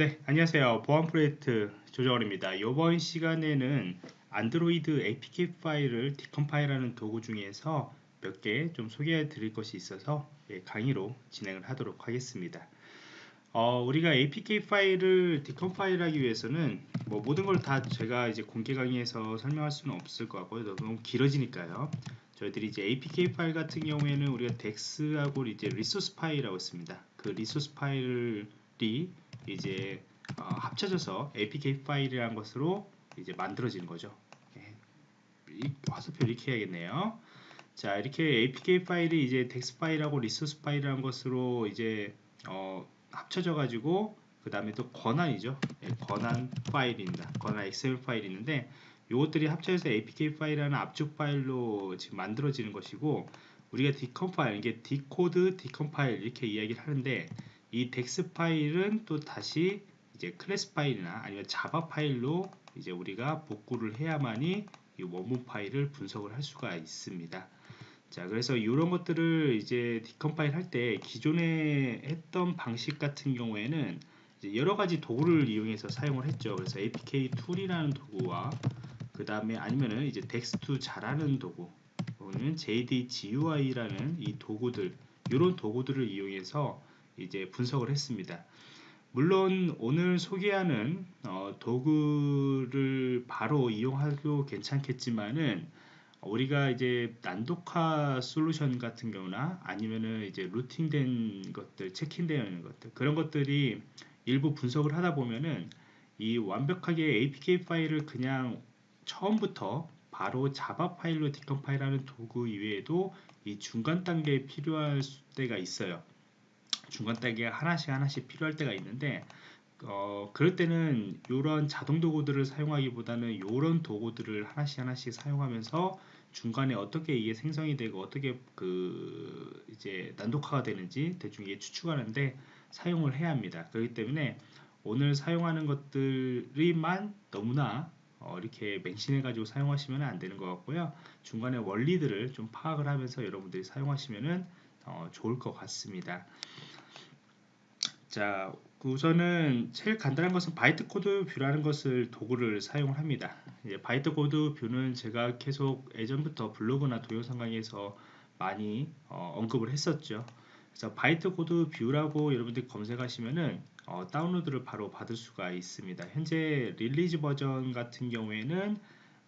네, 안녕하세요. 보안 프로젝트 조정원입니다. 이번 시간에는 안드로이드 APK 파일을 decompile하는 도구 중에서 몇 개 좀 소개해 드릴 것이 있어서 예, 강의로 진행을 하도록 하겠습니다. 어, 우리가 APK 파일을 decompile하기 위해서는 뭐 모든 걸 다 제가 이제 공개 강의에서 설명할 수는 없을 것 같고요. 너무 길어지니까요. 저희들이 이제 APK 파일 같은 경우에는 우리가 DEX하고 이제 resource 파일이라고 있습니다. 그 resource 파일이 이제 어, 합쳐져서 APK 파일이라는 것으로 이제 만들어지는 거죠. 예. 화살표 이렇게 해야겠네요. 자 이렇게 APK 파일이 이제 dex 파일하고 리소스 파일이라는 것으로 이제 어, 합쳐져 가지고 그 다음에 또 권한이죠. 예, 권한 파일입니다. 권한 XML 파일이 있는데 이것들이 합쳐져서 APK 파일이라는 압축 파일로 지금 만들어지는 것이고 우리가 decompile 이게 decode decompile 이렇게 이야기를 하는데 이 dex 파일은 또 다시 이제 클래스 파일이나 아니면 자바 파일로 이제 우리가 복구를 해야만이 이 원본 파일을 분석을 할 수가 있습니다. 자, 그래서 이런 것들을 이제 decompile 할 때 기존에 했던 방식 같은 경우에는 여러 가지 도구를 이용해서 사용을 했죠. 그래서 Apktool이라는 도구와 그 다음에 아니면은 이제 dex2jar라는 도구 또는 JD GUI라는 이 도구들 이런 도구들을 이용해서 이제 분석을 했습니다. 물론 오늘 소개하는 어, 도구를 바로 이용하도 괜찮겠지만은 우리가 이제 난독화 솔루션 같은 경우나 아니면은 이제 루팅된 것들, 체킹되어 있는 것들 그런 것들이 일부 분석을 하다 보면은 이 완벽하게 APK 파일을 그냥 처음부터 바로 자바 파일로 디컴파일하는 도구 이외에도 이 중간 단계에 필요할 때가 있어요. 중간 단계가 하나씩 하나씩 필요할 때가 있는데 어, 그럴 때는 이런 자동 도구들을 사용하기보다는 이런 도구들을 하나씩 하나씩 사용하면서 중간에 어떻게 이게 생성이 되고 어떻게 그 이제 난독화가 되는지 대충 이게 추측하는데 사용을 해야 합니다. 그렇기 때문에 오늘 사용하는 것들이만 너무나 어, 이렇게 맹신해 가지고 사용하시면 안 되는 것 같고요. 중간에 원리들을 좀 파악을 하면서 여러분들이 사용하시면 어, 좋을 것 같습니다. 자 우선은 제일 간단한 것은 Bytecode Viewer라는 것을 도구를 사용을 합니다. Bytecode Viewer는 제가 계속 예전부터 블로그나 동영상 강의에서 많이 어, 언급을 했었죠. 그래서 Bytecode Viewer라고 여러분들이 검색하시면은 어, 다운로드를 바로 받을 수가 있습니다. 현재 release 버전 같은 경우에는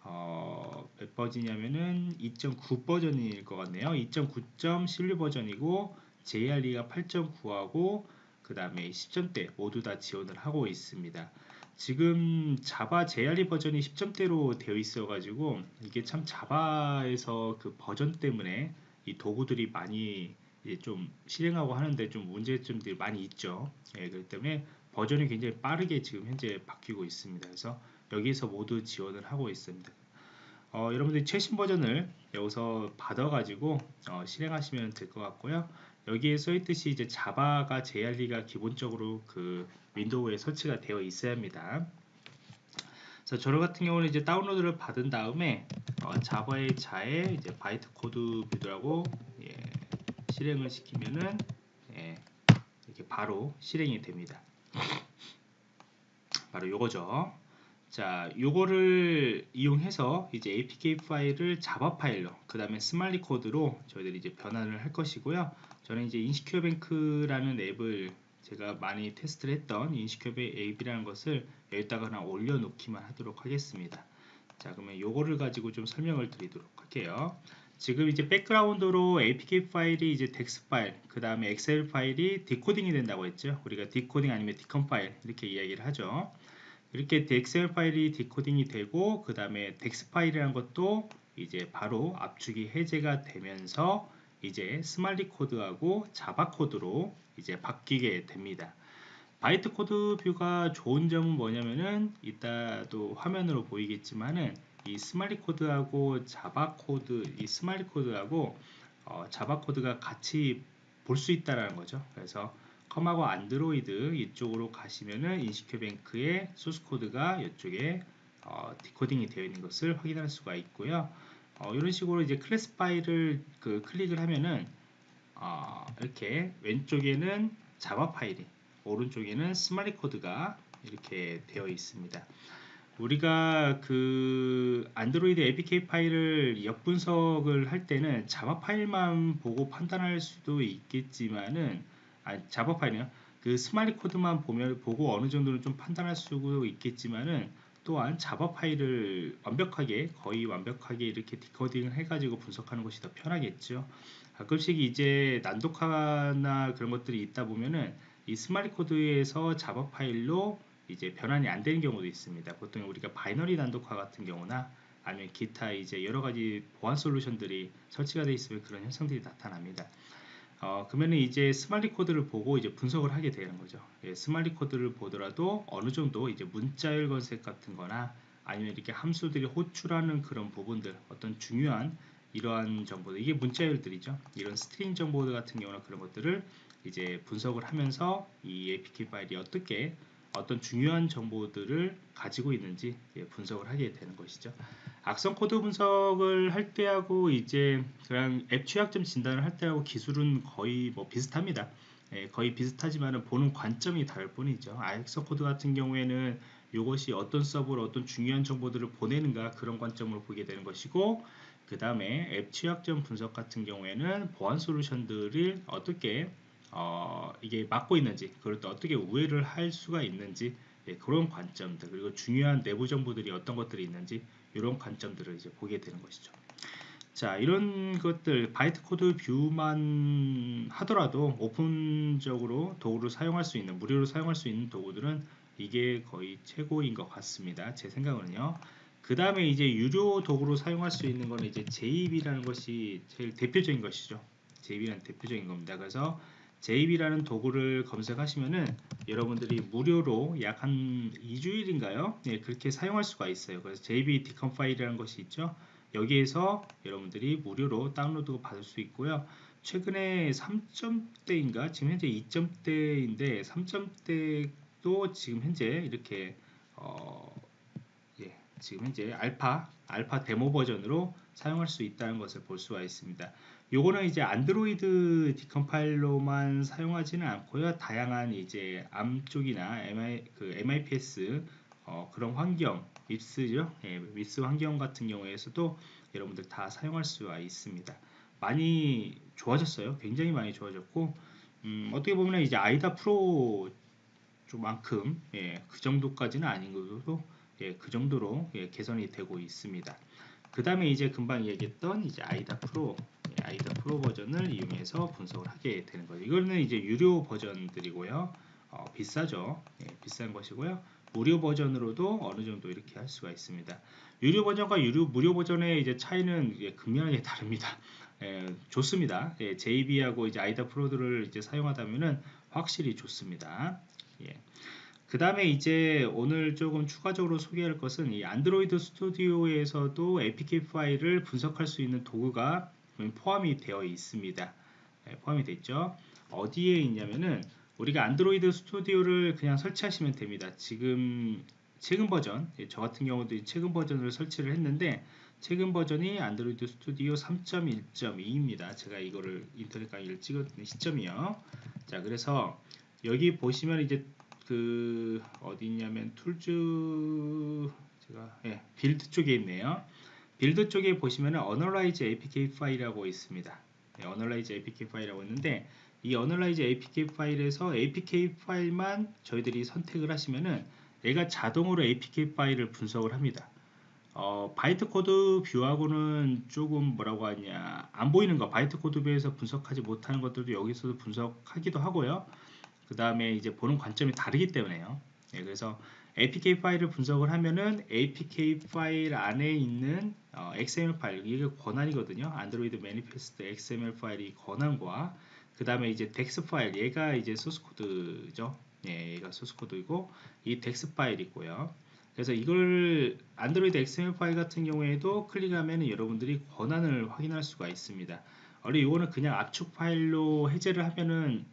어, 몇 버전이냐면은 2.9 버전일 것 같네요. 2.9.16 버전이고 JRE가 8.9하고 그 다음에 10점대 모두 다 지원을 하고 있습니다. 지금 자바 JRE 버전이 10점대로 되어 있어 가지고 이게 참 자바에서 그 버전 때문에 이 도구들이 많이 좀 실행하고 하는데 좀 문제점들이 많이 있죠. 예, 그렇기 때문에 버전이 굉장히 빠르게 지금 현재 바뀌고 있습니다. 그래서 여기서 모두 지원을 하고 있습니다. 어, 여러분들이 최신 버전을 여기서 받아가지고 어, 실행하시면 될 것 같고요. 여기에 써 있듯이 이제 자바가 JRE가 기본적으로 그 윈도우에 설치가 되어 있어야 합니다. 그래서 저 같은 경우는 이제 다운로드를 받은 다음에 어, java -jar에 이제 Bytecode Viewer라고 예, 실행을 시키면은 예, 이렇게 바로 실행이 됩니다. 바로 요거죠. 자, 요거를 이용해서 이제 APK 파일을 자바 파일로, 그 다음에 smali 코드로 저희들이 이제 변환을 할 것이고요. 저는 이제 InsecureBank라는 앱을 제가 많이 테스트를 했던 Insecure 앱이라는 것을 여기다가 하나 올려놓기만 하도록 하겠습니다. 자, 그러면 요거를 가지고 좀 설명을 드리도록 할게요. 지금 이제 백그라운드로 APK 파일이 이제 dex 파일, 그 다음에 XML 파일이 디코딩이 된다고 했죠. 우리가 디코딩 아니면 decompile 이렇게 이야기를 하죠. 이렇게 XML 파일이 디코딩이 되고 그 다음에 dex 파일이라는 것도 이제 바로 압축이 해제가 되면서 이제 smali 코드하고 자바 코드로 이제 바뀌게 됩니다. Bytecode Viewer가 좋은 점은 뭐냐면은 이따도 화면으로 보이겠지만은 이 smali 코드하고 자바 코드 이 smali 코드하고 어, 자바 코드가 같이 볼 수 있다라는 거죠. 그래서 com하고 안드로이드 이쪽으로 가시면은 InsecureBank의 소스 코드가 이쪽에 어, 디코딩이 되어 있는 것을 확인할 수가 있고요. 어, 이런 식으로 이제 클래스 파일을 그 클릭을 하면은 어, 이렇게 왼쪽에는 자바 파일이 오른쪽에는 smali 코드가 이렇게 되어 있습니다. 우리가 그 안드로이드 APK 파일을 역분석을 할 때는 자바 파일만 보고 판단할 수도 있겠지만은 아 자바 파일이요. 그 smali 코드만 보면 보고 어느 정도는 좀 판단할 수도 있겠지만은 또한 자바 파일을 완벽하게 거의 완벽하게 이렇게 디코딩을 해가지고 분석하는 것이 더 편하겠죠. 가끔씩 이제 난독화나 그런 것들이 있다 보면은 이 smali 코드에서 자바 파일로 이제 변환이 안 되는 경우도 있습니다. 보통 우리가 binary 난독화 같은 경우나 아니면 기타 이제 여러 가지 보안 솔루션들이 설치가 되어 있으면 그런 현상들이 나타납니다. 어, 그러면 이제 smali 코드를 보고 이제 분석을 하게 되는 거죠. 예, smali 코드를 보더라도 어느 정도 이제 문자열 검색 같은 거나 아니면 이렇게 함수들이 호출하는 그런 부분들 어떤 중요한 이러한 정보들 이게 문자열들이죠. 이런 string 정보들 같은 경우나 그런 것들을 이제 분석을 하면서 이 APK 파일이 어떻게 어떤 중요한 정보들을 가지고 있는지 예, 분석을 하게 되는 것이죠. 악성 코드 분석을 할 때하고 이제 그냥 앱 취약점 진단을 할 때하고 기술은 거의 뭐 비슷합니다. 예, 거의 비슷하지만 보는 관점이 다를 뿐이죠. 악성 코드 같은 경우에는 이것이 어떤 서버로 어떤 중요한 정보들을 보내는가 그런 관점으로 보게 되는 것이고 그 다음에 앱 취약점 분석 같은 경우에는 보안 솔루션들을 어떻게 어, 이게 막고 있는지 그걸 또 어떻게 우회를 할 수가 있는지 예, 그런 관점들 그리고 중요한 내부 정보들이 어떤 것들이 있는지 이런 관점들을 이제 보게 되는 것이죠. 자 이런 것들 Bytecode Viewer만 하더라도 open적으로 도구를 사용할 수 있는 무료로 사용할 수 있는 도구들은 이게 거의 최고인 것 같습니다. 제 생각은요. 그 다음에 이제 유료 도구로 사용할 수 있는 거는 이제 JB라는 것이 제일 대표적인 것이죠. JB라는 대표적인 겁니다. 그래서 JB라는 도구를 검색하시면은 여러분들이 무료로 약 한 2주일인가요? 네, 그렇게 사용할 수가 있어요. 그래서 JB 디컴 파일이라는 것이 있죠. 여기에서 여러분들이 무료로 다운로드 받을 수 있고요. 최근에 3점대인가 지금 현재 2점대인데 3점대도 지금 현재 이렇게 어, 예, 지금 현재 알파 알파 데모 버전으로 사용할 수 있다는 것을 볼 수가 있습니다. 요거는 이제 안드로이드 디컴파일러만 사용하지는 않고요. 다양한 이제 암 쪽이나 MI, 그 MIPS 어, 그런 환경, 밉스죠. 예, 밉스 환경 같은 경우에서도 여러분들 다 사용할 수가 있습니다. 많이 좋아졌어요. 굉장히 많이 좋아졌고 음, 어떻게 보면 이제 아이다 프로 만큼 예, 그 정도까지는 아닌 것도 예, 그 정도로 예, 개선이 되고 있습니다. 그 다음에 이제 금방 얘기했던 이제 아이다 프로 아이다 프로 버전을 이용해서 분석을 하게 되는 거죠. 이거는 이제 유료 버전들이고요. 어, 비싸죠. 예, 비싼 것이고요. 무료 버전으로도 어느 정도 이렇게 할 수가 있습니다. 유료 버전과 유료 무료 버전의 이제 차이는 예, 극명하게 다릅니다. 예, 좋습니다. 예, JB하고 이제 아이다 프로들을 이제 사용하다면은 확실히 좋습니다. 예. 그 다음에 이제 오늘 조금 추가적으로 소개할 것은 이 안드로이드 스튜디오에서도 APK 파일을 분석할 수 있는 도구가 포함이 되어 있습니다. 네, 포함이 됐죠. 어디에 있냐면은 우리가 안드로이드 스튜디오를 그냥 설치하시면 됩니다. 지금 최근 버전, 예, 저 같은 경우도 최근 버전을 설치를 했는데 최근 버전이 안드로이드 스튜디오 3.1.2입니다. 제가 이거를 인터넷 강의를 찍었던 시점이요. 자, 그래서 여기 보시면 이제 그 어디 있냐면 Tools 제가 예, Build 쪽에 있네요. Build 쪽에 보시면 Analyze APK 파일이라고 있습니다. 네, Analyze APK 파일이라고 있는데 이 Analyze APK 파일에서 APK 파일만 저희들이 선택을 하시면은 얘가 자동으로 APK 파일을 분석을 합니다. 어, Bytecode Viewer하고는 조금 뭐라고 하냐 안 보이는 거 Bytecode Viewer에서 분석하지 못하는 것들도 여기서도 분석하기도 하고요. 그 다음에 이제 보는 관점이 다르기 때문에요. 네, 그래서 APK 파일을 분석을 하면은 APK 파일 안에 있는 어, XML 파일 이게 권한이거든요. 안드로이드 Manifest XML 파일이 권한과 그 다음에 이제 dex 파일 얘가 이제 소스 코드죠. 예, 얘가 소스 코드이고 이 dex 파일이고요. 그래서 이걸 안드로이드 XML 파일 같은 경우에도 클릭하면 여러분들이 권한을 확인할 수가 있습니다. 원래 이거는 그냥 압축 파일로 해제를 하면은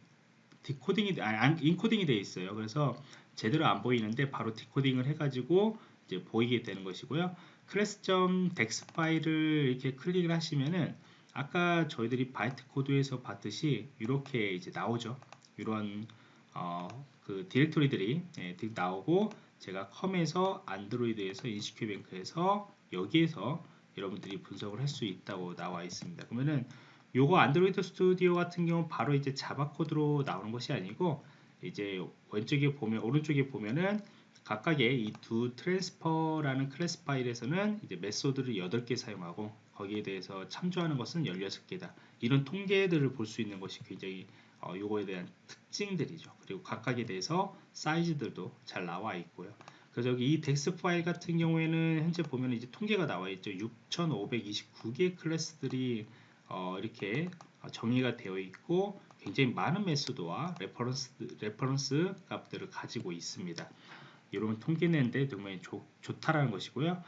디코딩이 아니 인코딩이 되어 있어요. 그래서 제대로 안 보이는데 바로 디코딩을 해가지고 이제 보이게 되는 것이고요. class.dex 파일을 이렇게 클릭을 하시면은 아까 저희들이 바이트 코드에서 봤듯이 이렇게 이제 나오죠. 이런 어, 그 디렉토리들이 예, 득 나오고 제가 컴에서 안드로이드에서 InsecureBank에서 여기에서 여러분들이 분석을 할 수 있다고 나와 있습니다. 그러면은 요거 안드로이드 스튜디오 같은 경우 바로 이제 자바 코드로 나오는 것이 아니고 이제 왼쪽에 보면 오른쪽에 보면은 각각의 이 do transfer라는 클래스 파일에서는 이제 메소드를 8개 사용하고 거기에 대해서 참조하는 것은 16개다. 이런 통계들을 볼 수 있는 것이 굉장히 어, 요거에 대한 특징들이죠. 그리고 각각에 대해서 사이즈들도 잘 나와 있고요. 그래서 여기 이 dex 파일 같은 경우에는 현재 보면 이제 통계가 나와 있죠. 6,529개의 클래스들이 어, 이렇게 정의가 되어 있고 굉장히 많은 메소드와 레퍼런스, 레퍼런스 값들을 가지고 있습니다. 이런 통계 내는데 정말 좋, 좋다라는 것이고요.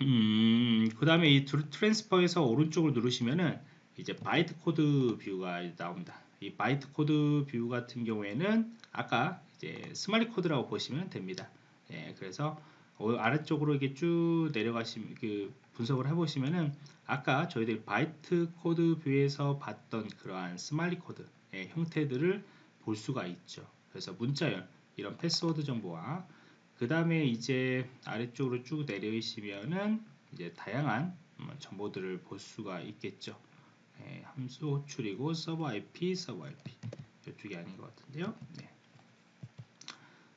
음, 그 다음에 이 transfer에서 오른쪽을 누르시면은 이제 바이트 코드 view가 나옵니다. 이 바이트 코드 view 같은 경우에는 아까 이제 smali 코드라고 보시면 됩니다. 예, 그래서 어, 아래쪽으로 이렇게 쭉 내려가시면 그 분석을 해보시면은 아까 저희들 바이트 코드 view에서 봤던 그러한 smali 코드 의 형태들을 볼 수가 있죠. 그래서 문자열 이런 패스워드 정보와 그 다음에 이제 아래쪽으로 쭉 내려오시면은 이제 다양한 음, 정보들을 볼 수가 있겠죠. 네, 함수 호출이고 서버 IP, 서버 IP 이쪽이 아닌 것 같은데요. 네.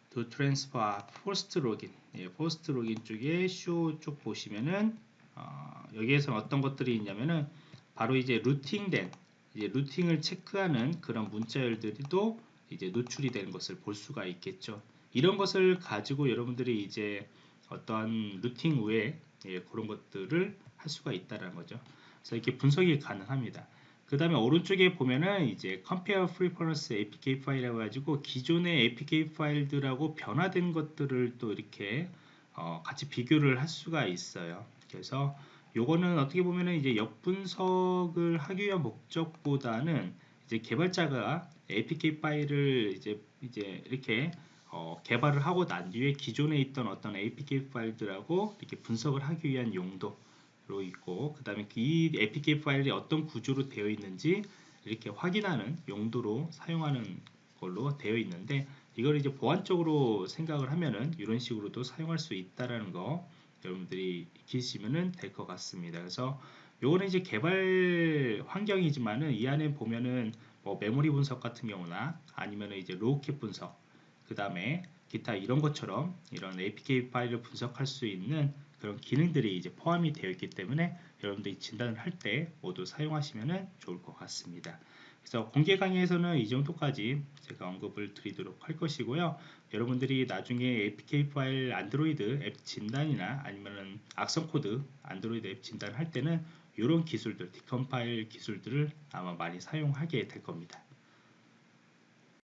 do transfer post login, 예, post login 쪽에 쇼 쪽 보시면은 어, 여기에서 어떤 것들이 있냐면은 바로 이제 rooting된 이제 rooting을 체크하는 그런 문자열들도 이제 노출이 되는 것을 볼 수가 있겠죠. 이런 것을 가지고 여러분들이 이제 어떠한 rooting 우회 예, 그런 것들을 할 수가 있다는 거죠. 그래서 이렇게 분석이 가능합니다. 그 다음에 오른쪽에 보면은 이제 compare preference apk 파일이라고 가지고 기존의 apk 파일들하고 변화된 것들을 또 이렇게 어, 같이 비교를 할 수가 있어요. 그래서 요거는 어떻게 보면은 이제 역분석을 하기 위한 목적보다는 이제 개발자가 APK 파일을 이제 이제 이렇게 어, 개발을 하고 난 뒤에 기존에 있던 어떤 APK 파일들하고 이렇게 분석을 하기 위한 용도로 있고 그 다음에 이 APK 파일이 어떤 구조로 되어 있는지 이렇게 확인하는 용도로 사용하는 걸로 되어 있는데 이걸 이제 보안적으로 생각을 하면은 이런 식으로도 사용할 수 있다라는 거 여러분들이 익히시면 될 것 같습니다. 그래서 요거는 이제 개발 환경이지만은 이 안에 보면은 뭐 메모리 분석 같은 경우나 아니면 이제 로우캣 분석 그 다음에 기타 이런 것처럼 이런 APK 파일을 분석할 수 있는 그런 기능들이 이제 포함이 되어 있기 때문에 여러분들이 진단을 할 때 모두 사용하시면 좋을 것 같습니다. 그래서 공개 강의에서는 이 정도까지 제가 언급을 드리도록 할 것이고요. 여러분들이 나중에 APK 파일 안드로이드 앱 진단이나 아니면은 악성 코드 안드로이드 앱 진단을 할 때는 이런 기술들, decompile 기술들을 아마 많이 사용하게 될 겁니다.